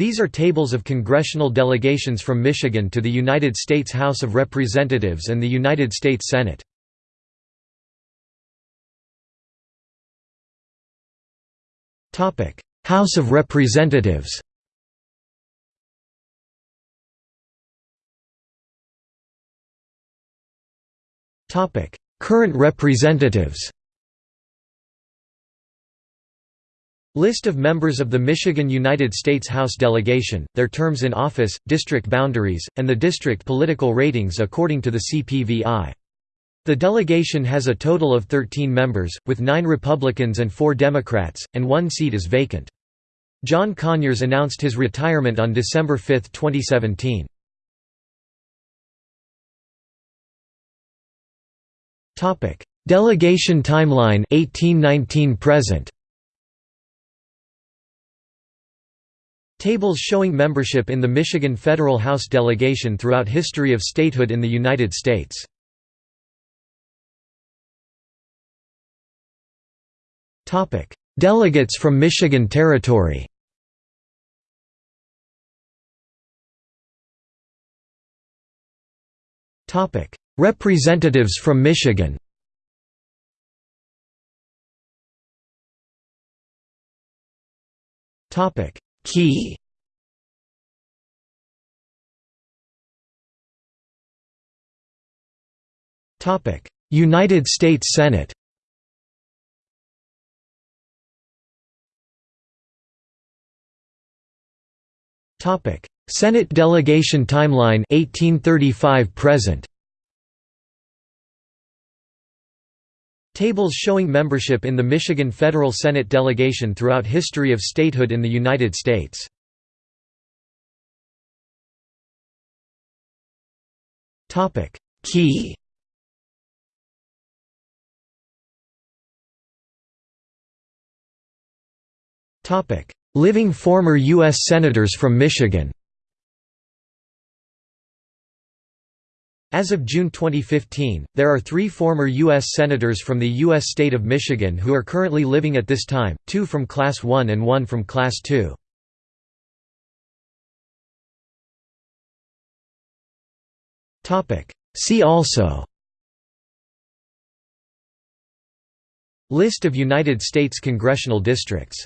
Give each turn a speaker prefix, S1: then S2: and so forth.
S1: These are tables of congressional delegations from Michigan to the United States House of Representatives and the United States Senate. House of Representatives Current representatives List of members of the Michigan United States House delegation, their terms in office, district boundaries, and the district political ratings according to the CPVI. The delegation has a total of 13 members, with nine Republicans and four Democrats, and one seat is vacant. John Conyers announced his retirement on December 5, 2017. Delegation timeline 1819 present Tables showing membership in the Michigan Federal House delegation throughout history of statehood in the United States. Topic: Delegates from Michigan Territory. Topic: Representatives from Michigan. Topic Key Topic: United States Senate. Topic: Senate delegation timeline 1835 present. Tables showing membership in the Michigan Federal Senate delegation throughout history of statehood in the United States. Topic Key Topic Living former U.S. Senators from Michigan As of June 2015, there are three former U.S. Senators from the U.S. state of Michigan who are currently living at this time, two from Class 1 and one from Class 2. See also List of United States congressional districts